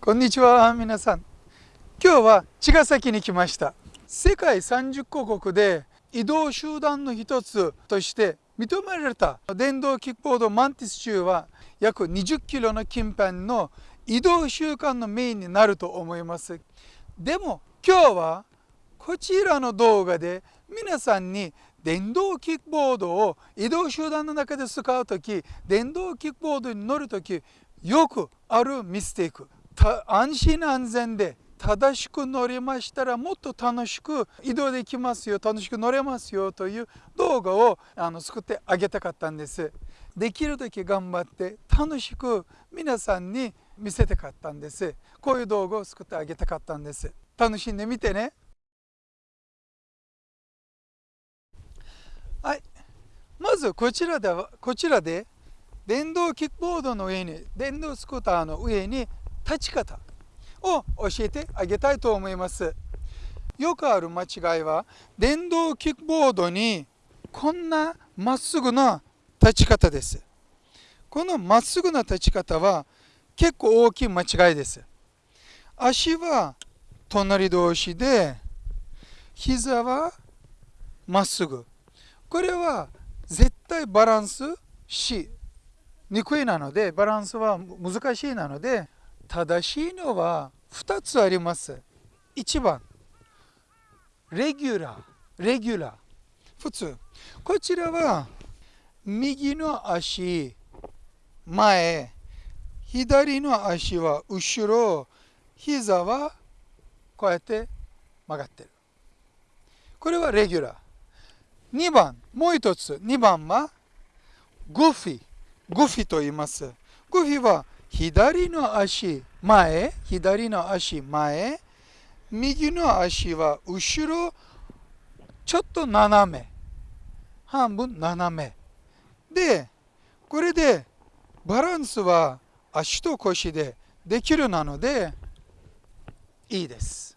こんにちは皆さん。今日は茅ヶ崎に来ました。世界30カ国で移動集団の一つとして認められた。電動キックボードマンティス州は約20キロの近辺の移動習慣のメインになると思います。でも今日はこちらの動画で皆さんに電動キックボードを移動集団の中で使う時電動キックボードに乗る時よくあるミステイク。安心安全で正しく乗りましたらもっと楽しく移動できますよ楽しく乗れますよという動画をあの作ってあげたかったんです。できる時頑張って楽しく皆さんに見せたかったんです。こういう動画を作ってあげたかったんです。楽しんでみてね。はい。まずこちらでこちらで電動キックボードの上に電動スクーターの上に立ち方を教えてあげたいと思います。よくある間違いは電動キックボードにこんなまっすぐな立ち方です。このまっすぐな立ち方は結構大きい間違いです。足は隣同士で膝はまっすぐ。これは絶対バランスしにくいなのでバランスは難しいなので正しいのは2つあります。1番レギュラーレギュラー。普通こちらは右の足前左の足は後ろ膝はこうやって曲がってる。これはレギュラー。2番もう一つ2番はグフィ。グフィと言います。グフィは左の足前？左の足前？右の足は後ろちょっと斜め。半分斜め。でこれでバランスは足と腰でできるなのでいいです。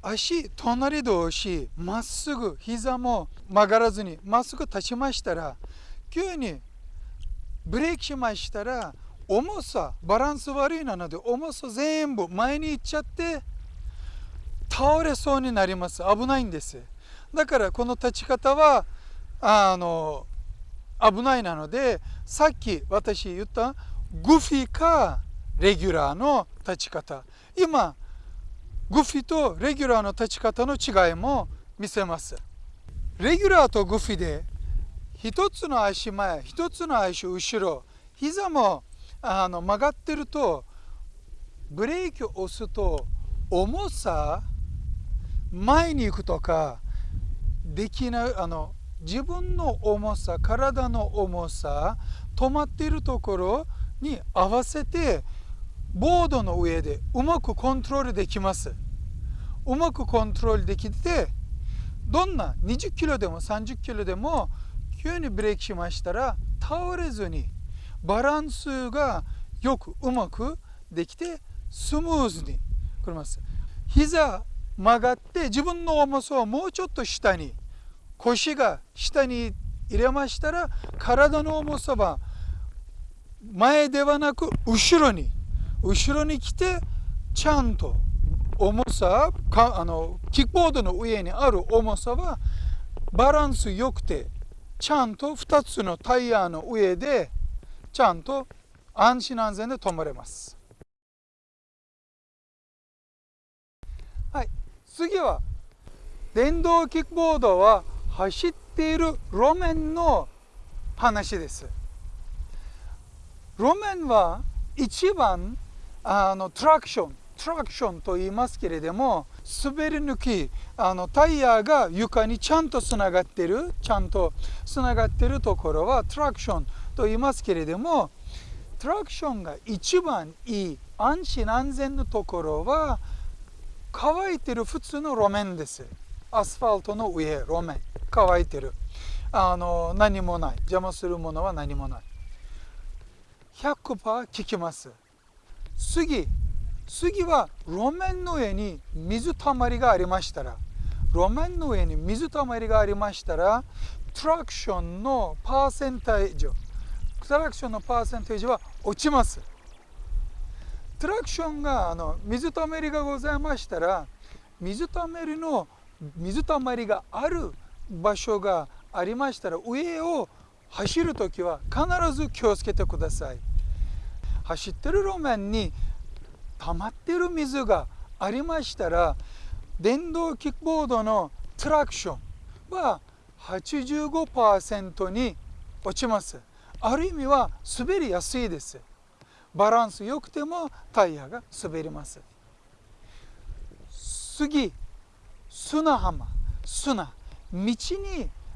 足隣同士まっすぐ膝も曲がらずにまっすぐ立ちましたら急にブレーキしましたら重さバランス悪いなので重さ全部前に行っちゃって倒れそうになります。危ないんです。だからこの立ち方はあの危ないなのでさっき私言ったグフィかレギュラーの立ち方。今グフィとレギュラーの立ち方の違いも見せます。レギュラーとグフィで一つの足前一つの足後ろ膝もあの曲がってるとブレーキを押すと重さ前に行くとかできないあの自分の重さ体の重さ止まっているところに合わせてボードの上でうまくコントロールできます。うまくコントロールできてどんな20キロでも30キロでも急にブレーキしましたら倒れずにバランスがよくうまくできてスムーズにくれます。膝曲がって自分の重さをもうちょっと下に腰が下に入れましたら体の重さは前ではなく後ろに後ろに来てちゃんと重さかあのキックボードの上にある重さはバランス良くてちゃんと2つのタイヤの上でちゃんと安心安全で止まれます。はい、次は電動キックボードは走っている路面の話です。路面は一番あのトラクショントラクションと言いますけれども滑り抜きあのタイヤが床にちゃんとつながってるちゃんとつながってるところはトラクションと言いますけれどもトラクションが一番いい安心安全のところは乾いてる普通の路面です。アスファルトの上路面乾いてる。あの何もない。邪魔するものは何もない。100%効きます。次次は路面の上に水たまりがありましたら路面の上に水たまりがありましたらトラクションのパーセンタージトラクションのパーセンテージは落ちます。トラクションがあの水たまりがございましたら水たまりの水たまりがある場所がありましたら上を走るときは必ず気をつけてください。走ってる路面に溜まってる水がありましたら電動キックボードのトラクションは85%に落ちます。ある意味は滑りやすいです。バランス良くてもタイヤが滑ります。次砂浜。砂。道に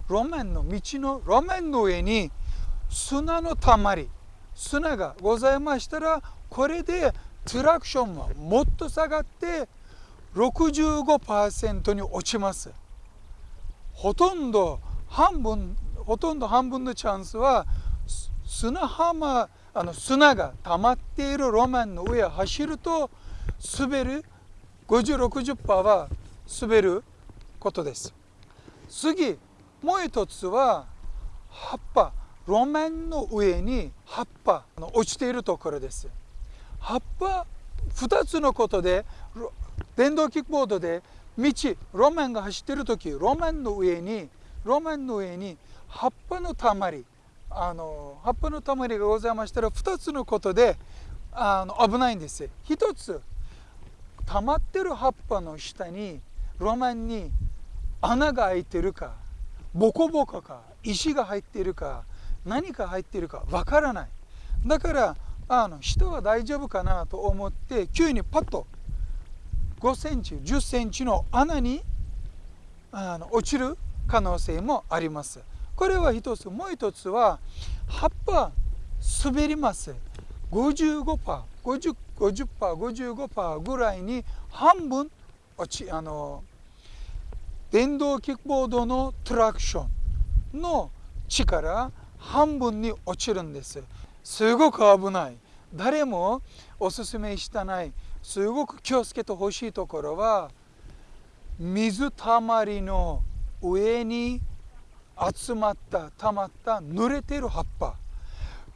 路面の道の路面の上に砂のたまり。砂がございましたらこれでトラクションはもっと下がって65%に落ちます。ほとんど半分ほとんど半分のチャンスは砂浜あの砂が溜まっている路面の上を走ると滑る5060%は滑ることです。次もう一つは葉っぱ路面の上に葉っぱ落ちているところです。葉っぱ2つのことで電動キックボードで道路面が走ってる時路面の上に路面の上に葉っぱのたまりあの葉っぱのたまりがございましたら2つのことであの危ないんです1つ溜まってる葉っぱの下に路面に穴が開いてるかボコボコか石が入っているか何か入っているかわからない。だからあの人は大丈夫かなと思って急にパッと5センチ10センチの穴にあの落ちる可能性もあります。これは一つ。もう一つは葉っぱ滑ります。55%50%55% ぐらいに半分落ちあの電動キックボードのトラクションの力半分に落ちるんです。すごく危ない。誰もおすすめしたない。すごく気をつけてほしいところは水たまりの上に集まった溜まった濡れている葉っぱ。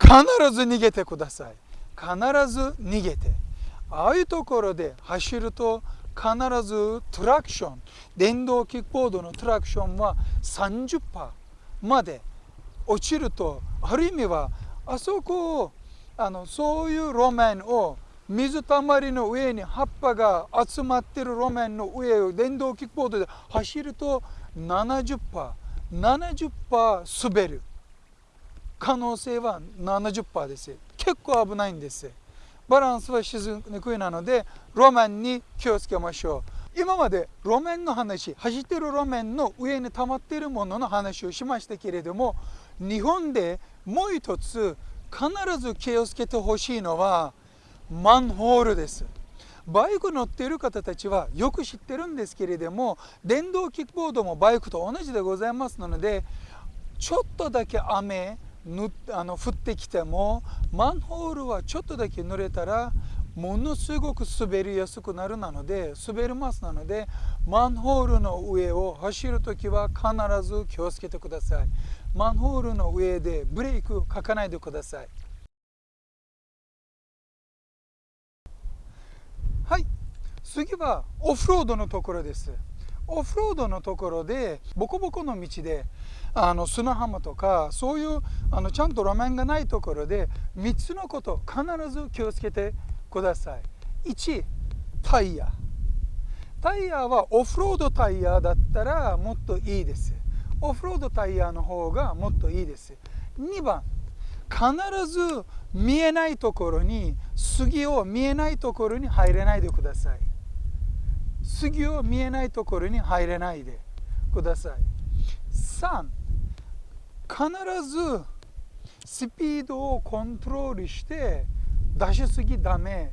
必ず逃げてください。必ず逃げて。ああいうところで走ると必ずトラクション電動キックボードのトラクションは30%まで落ちるとある意味はあそこをあのそういう路面を水たまりの上に葉っぱが集まってる路面の上を電動キックボードで走ると 70%70% 滑る。可能性は70%です。結構危ないんです。バランスはしにくいなので路面に気をつけましょう。今まで路面の話走ってる路面の上に溜まっているものの話をしましたけれども日本でもう一つ必ず気をつけてほしいのはマンホールです。バイク乗っている方たちはよく知ってるんですけれども電動キックボードもバイクと同じでございますのでちょっとだけ雨ぬあの降ってきてもマンホールはちょっとだけ濡れたらものすごく滑りやすくなるなので滑りますなのでマンホールの上を走る時は必ず気をつけてください。マンホールの上でブレーキをかかないでください。はい。次はオフロードのところです。オフロードのところでボコボコの道であの砂浜とかそういうあのちゃんと路面がないところで3つのこと必ず気をつけてくださいください。1タイヤ。タイヤはオフロードタイヤだったらもっといいです。オフロードタイヤの方がもっといいです。2番必ず見えないところに杉を見えないところに入れないでください。杉を見えないところに入れないでください。3必ずスピードをコントロールして出しすぎダメ。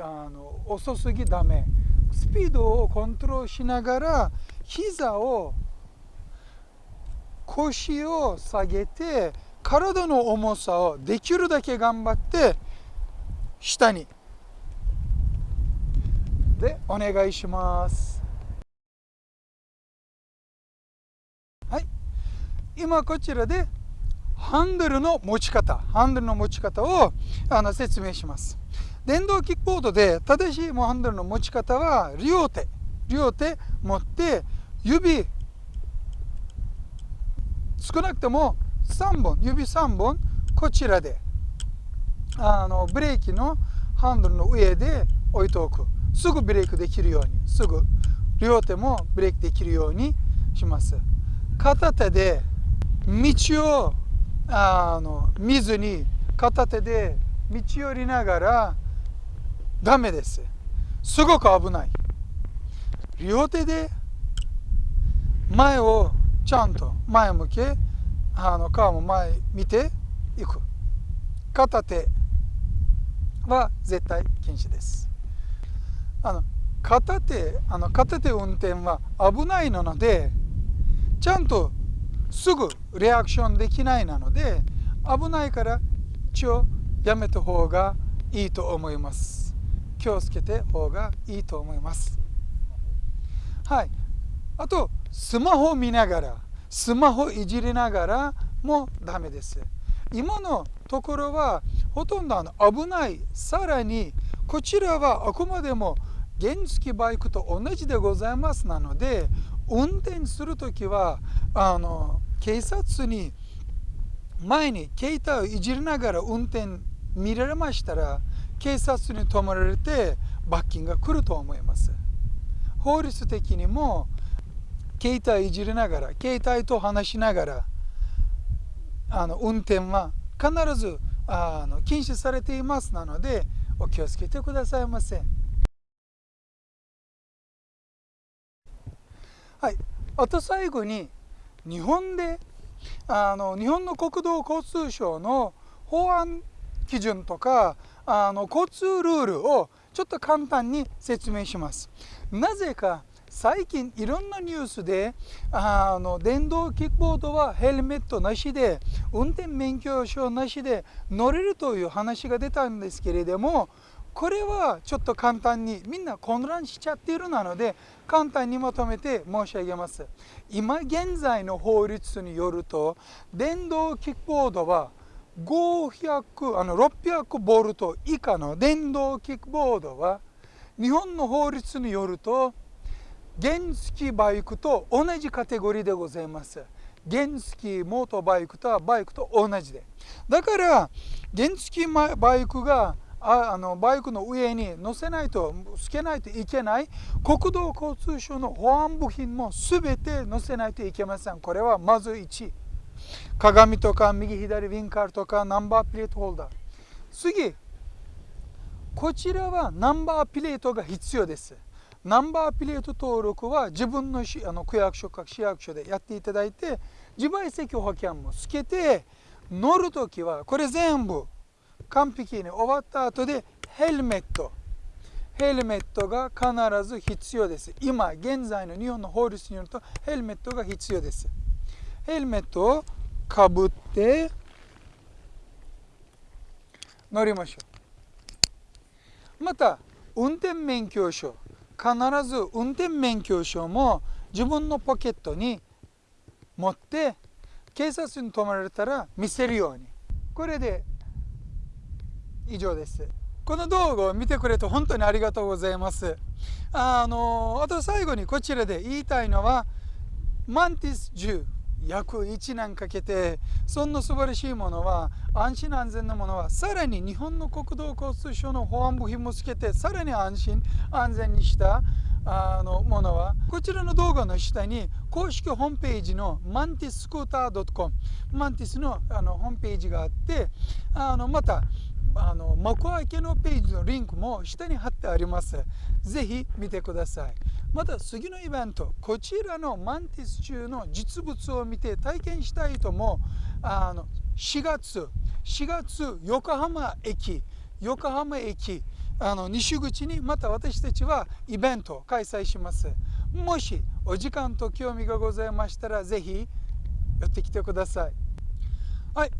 あの遅すぎダメ。スピードをコントロールしながら膝を腰を下げて体の重さをできるだけ頑張って下に。でお願いします。はい。今こちらでハンドルの持ち方ハンドルの持ち方をあの説明します。電動キックボードで正しいハンドルの持ち方は両手。両手持って指少なくとも3本。指3本こちらであのブレーキのハンドルの上で置いておく。すぐブレーキできるように。すぐ両手もブレーキできるようにします。片手で道をあの見ずに片手で道寄りながらダメです。すごく危ない。両手で前をちゃんと前向けあの顔も前見ていく。片手は絶対禁止です。あの片手あの片手運転は危ないのでちゃんとすぐリアクションできないなので危ないから一応やめた方がいいと思います。気をつけて方がいいと思います。はい。あとスマホ見ながらスマホいじりながらもダメです。今のところはほとんどあの危ない。さらにこちらはあくまでも原付バイクと同じでございますなので運転する時はあの警察に前に携帯をいじりながら運転見られましたら警察に止められて罰金が来ると思います法律的にも携帯いじりながら携帯と話しながらあの運転は必ずあの禁止されていますなのでお気をつけてくださいませ。はい、あと最後に日本であの日本の国土交通省の法案基準とかあの交通ルールをちょっと簡単に説明します。なぜか最近いろんなニュースであの電動キックボードはヘルメットなしで運転免許証なしで乗れるという話が出たんですけれどもこれはちょっと簡単にみんな混乱しちゃっているなので簡単にまとめて申し上げます。今現在の法律によると電動キックボードは500あの600ボルト以下の電動キックボードは日本の法律によると原付バイクと同じカテゴリーでございます。原付モートバイクとはバイクと同じで。だから原付バイクがああのバイクの上に乗せないとつけないといけない国土交通省の保安部品も全て載せないといけません。これはまず1鏡とか右左ウィンカーとかナンバープレートホルダー次。こちらはナンバープレートが必要です。ナンバープレート登録は自分のあの区役所か市役所でやっていただいて自賠責保険もつけて乗るときはこれ全部完璧に終わった後でヘルメット。ヘルメットが必ず必要です。今現在の日本の法律によるとヘルメットが必要です。ヘルメットをかぶって乗りましょう。また運転免許証。必ず運転免許証も自分のポケットに持って警察に止まられたら見せるように。これで以上です。この動画を見てくれて本当にありがとうございます。あのあと最後にこちらで言いたいのはマンティス10約1年かけてそんな素晴らしいものは安心安全なものはさらに日本の国土交通省の保安部品もつけてさらに安心安全にしたあのものはこちらの動画の下に公式ホームページのマンティススクーター .com マンティスのあのホームページがあってあのまたあの幕開けのページのリンクも下に貼ってあります。ぜひ見てください。また次のイベント、こちらのマンティス中の実物を見て体験したいともあの4月、4月横浜駅、横浜駅、あの西口にまた私たちはイベントを開催します。もしお時間と興味がございましたらぜひ寄ってきてください。はい。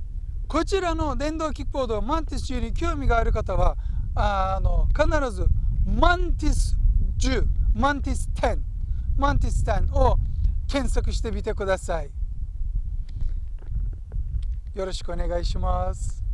こちらの電動キックボードマンティス10に興味がある方はあの必ずマンティス10マンティス10マンティス10を検索してみてください。よろしくお願いします。